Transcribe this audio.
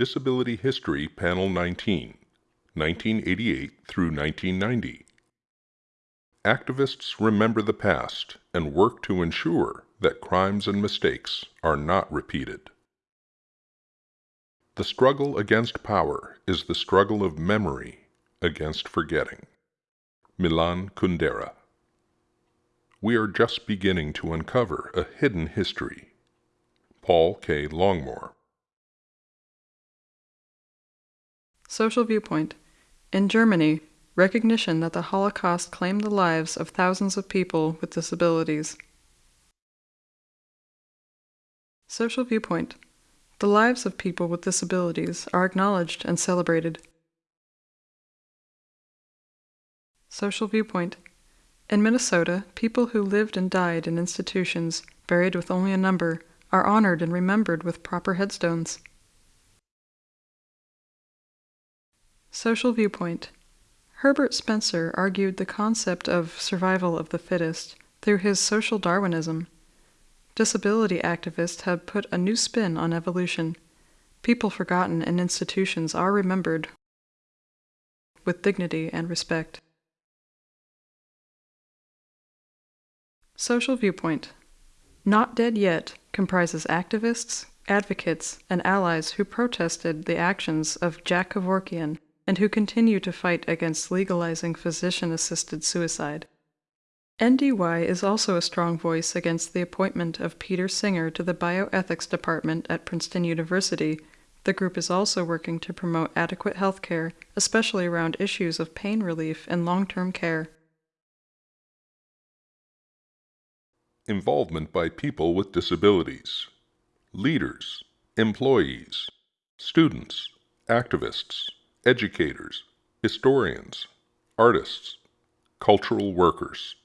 Disability History Panel 19, 1988 through 1990. Activists remember the past and work to ensure that crimes and mistakes are not repeated. The struggle against power is the struggle of memory against forgetting. Milan Kundera. We are just beginning to uncover a hidden history. Paul K. Longmore. Social viewpoint. In Germany, recognition that the Holocaust claimed the lives of thousands of people with disabilities. Social viewpoint. The lives of people with disabilities are acknowledged and celebrated. Social viewpoint. In Minnesota, people who lived and died in institutions, buried with only a number, are honored and remembered with proper headstones. Social viewpoint. Herbert Spencer argued the concept of survival of the fittest through his social Darwinism. Disability activists have put a new spin on evolution. People forgotten in institutions are remembered with dignity and respect. Social viewpoint. Not Dead Yet comprises activists, advocates, and allies who protested the actions of Jack Kevorkian and who continue to fight against legalizing physician assisted suicide. NDY is also a strong voice against the appointment of Peter Singer to the Bioethics Department at Princeton University. The group is also working to promote adequate health care, especially around issues of pain relief and long term care. Involvement by people with disabilities, leaders, employees, students, activists educators, historians, artists, cultural workers.